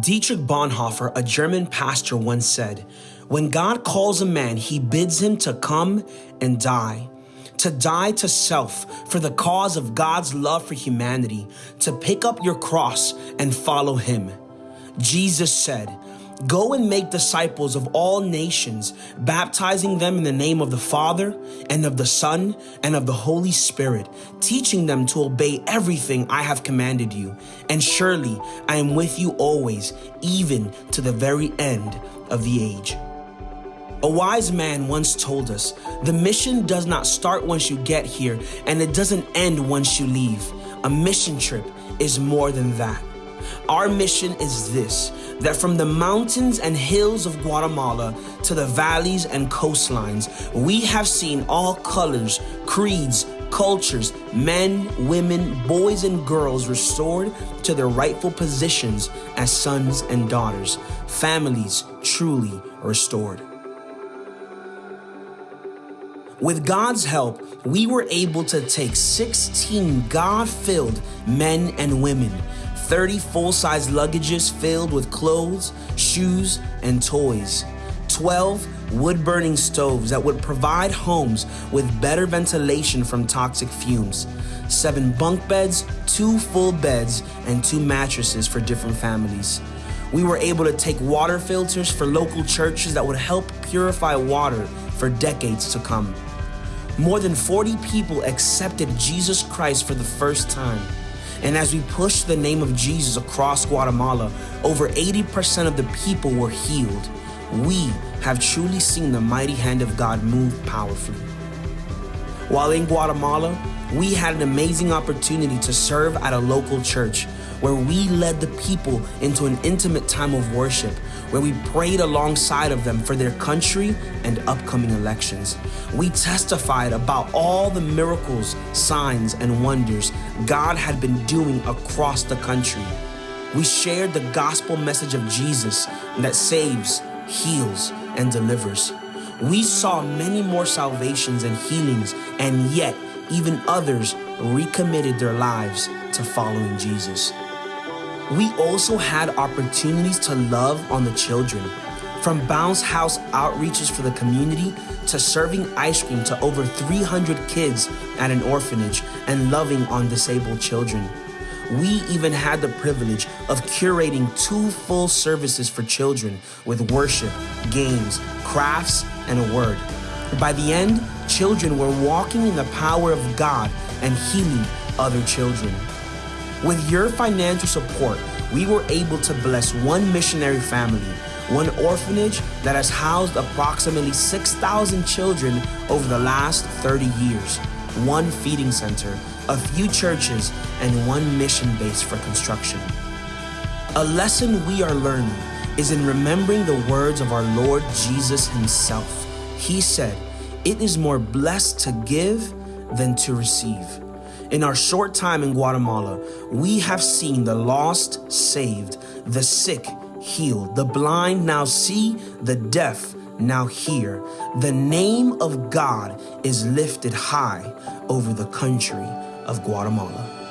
Dietrich Bonhoeffer, a German pastor, once said, When God calls a man, he bids him to come and die. To die to self for the cause of God's love for humanity, to pick up your cross and follow him. Jesus said, Go and make disciples of all nations, baptizing them in the name of the Father and of the Son and of the Holy Spirit, teaching them to obey everything I have commanded you. And surely I am with you always, even to the very end of the age. A wise man once told us, the mission does not start once you get here, and it doesn't end once you leave. A mission trip is more than that. Our mission is this that from the mountains and hills of Guatemala to the valleys and coastlines, we have seen all colors, creeds, cultures, men, women, boys, and girls restored to their rightful positions as sons and daughters, families truly restored. With God's help, we were able to take 16 God filled men and women 30 full size luggages filled with clothes, shoes, and toys, 12 wood burning stoves that would provide homes with better ventilation from toxic fumes, 7 bunk beds, 2 full beds, and 2 mattresses for different families. We were able to take water filters for local churches that would help purify water for decades to come. More than 40 people accepted Jesus Christ for the first time. And as we pushed the name of Jesus across Guatemala, over 80% of the people were healed. We have truly seen the mighty hand of God move powerfully. While in Guatemala, we had an amazing opportunity to serve at a local church where we led the people into an intimate time of worship, where we prayed alongside of them for their country and upcoming elections. We testified about all the miracles, signs, and wonders God had been doing across the country. We shared the gospel message of Jesus that saves, heals, and delivers. We saw many more salvations and healings, and yet even others recommitted their lives to following Jesus. We also had opportunities to love on the children. From bounce house outreaches for the community to serving ice cream to over 300 kids at an orphanage and loving on disabled children. We even had the privilege of curating two full services for children with worship, games, crafts, and a word. By the end, children were walking in the power of God and healing other children. With your financial support, we were able to bless one missionary family, one orphanage that has housed approximately 6,000 children over the last 30 years, one feeding center, a few churches, and one mission base for construction. A lesson we are learning is in remembering the words of our Lord Jesus Himself. He said, It is more blessed to give than to receive. In our short time in Guatemala, we have seen the lost saved, the sick healed, the blind now see, the deaf now hear. The name of God is lifted high over the country of Guatemala.